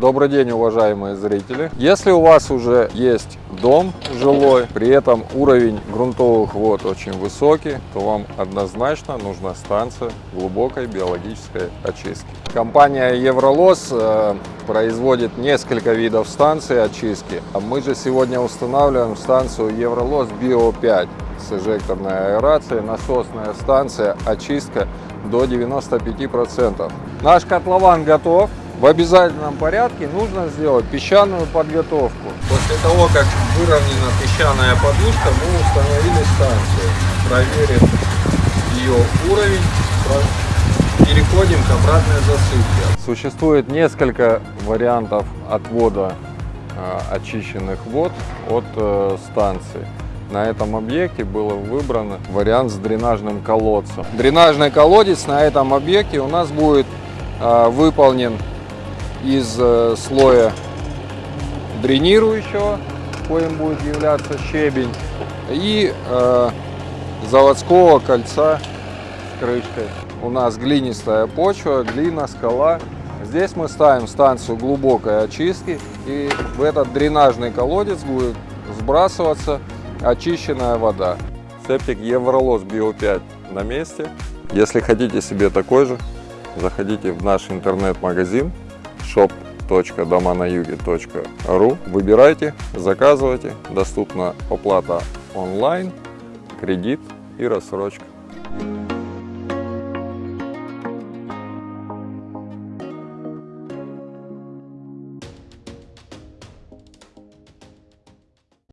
Добрый день, уважаемые зрители. Если у вас уже есть дом жилой, при этом уровень грунтовых вод очень высокий, то вам однозначно нужна станция глубокой биологической очистки. Компания Евролос э, производит несколько видов станций очистки. А мы же сегодня устанавливаем станцию Евролос Био 5 с эжекторной аэрацией, насосная станция, очистка до 95%. Наш котлован готов. В обязательном порядке нужно сделать песчаную подготовку. После того, как выровнена песчаная подушка, мы установили станцию. Проверим ее уровень, переходим к обратной засыпке. Существует несколько вариантов отвода э, очищенных вод от э, станции. На этом объекте был выбран вариант с дренажным колодцем. Дренажный колодец на этом объекте у нас будет э, выполнен из э, слоя дренирующего, коим будет являться щебень, и э, заводского кольца с крышкой. У нас глинистая почва, глина, скала. Здесь мы ставим станцию глубокой очистки, и в этот дренажный колодец будет сбрасываться очищенная вода. Септик Евролос Био 5 на месте. Если хотите себе такой же, заходите в наш интернет-магазин shop.доманаюге.ру Выбирайте, заказывайте. Доступна оплата онлайн, кредит и рассрочка.